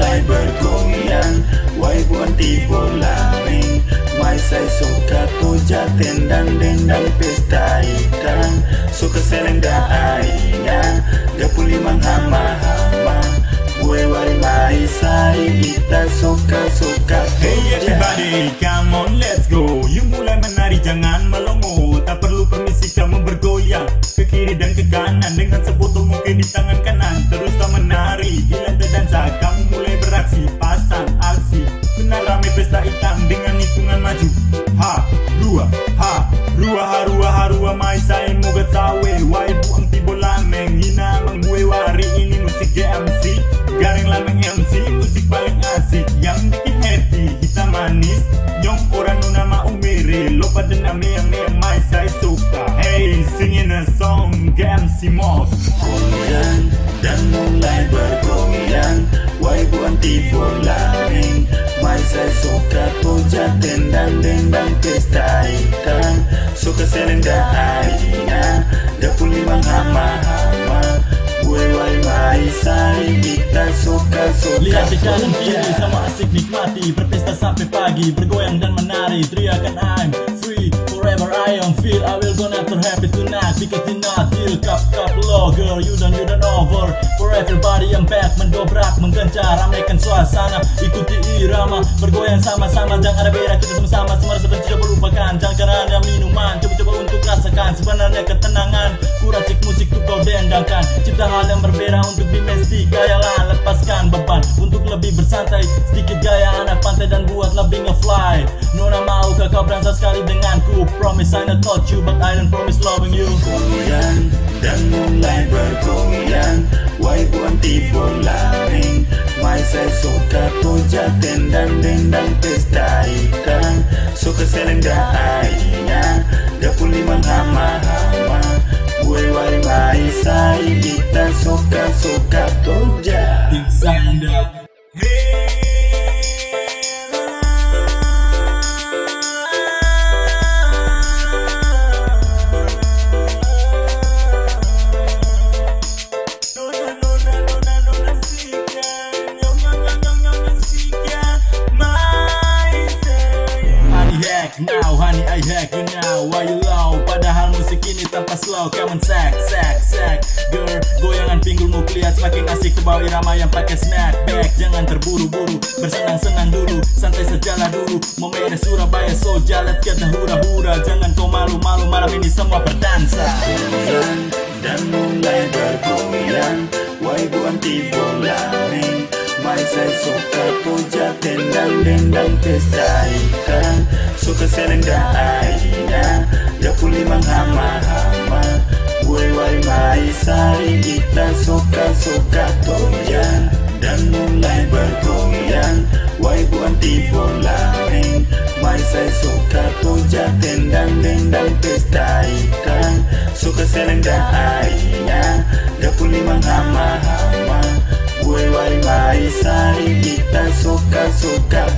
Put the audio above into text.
mulai bergoyang Wai buanti bolaring Mai saya suka puja tendang dendang pesta ikan Suka seleng da aina Gapuli hama Gue wari mai sai kita suka suka Hey everybody come on let's go. You mulai menari jangan melompat Ha Rua ha rua ha rua Mai saya moga sawe Wai buang tibo lameng Hina mang wari. Ini musik GMC Garing lameng MC Musik paling asik Yang bikin happy Kita manis. Nyong orang nuna ma umiri Lupa dan ame yang mai saya suka. Hey singing a song GMC Mod. Goyang dan mulai bergoyang Wai buan tibo lameng Mai saya suka. Puja tendang dendang pesta Suka selenda aina wai mai saya kita suka suka Lihat di kanan kiri sama asik nikmati. Berpesta sampai pagi Bergoyang dan menari. Teriakan I'm free Forever I am feel. I will gonna after happy tonight. Because tonight till cup cup low Girl you done you done over. For everybody I'm back Mendobrak menggencar. Ramaikan suasana Ikuti irama. Bergoyang sama-sama Jangan ada beda kita sama-sama Cipta hal yang berbeda untuk dimesti Gayalah lepaskan beban. Untuk lebih bersantai Sedikit gaya anak pantai dan buat lebih ngefly. Nona mau kau berangsa sekali denganku. Promise I not touch you But I don't promise loving you. Goyang dan mulai bergoyang Wai buan tibo lameng Mai saya suka puja tendang dendang pesta kita suka suka puja Insanda Honey hack now, honey I hack you now Why you low? Musik ini tanpa slow. On sack, sack, sack. Girl, goyangan pinggulmu kelihatan semakin asik Terbawa irama yang pakai snap back. Jangan terburu-buru, bersenang-senang dulu. Santai sejalan dulu. Memere Surabaya so jalan kita hura-hura. Jangan kau malu-malu malam ini semua berdansa. Dan mulai bergoyang Wai buan tibo lameng Mai saya suka puja tendang dendang pesta ikan Suka selenda aina Dapur limang hama-hama Gue wai mai saya kita suka suka goyang Dan mulai bergoyang Wai buan tibo lameng Mai saya suka puja tendang dendang pesta ikan Suka selenda aina Dapur limang Gue wai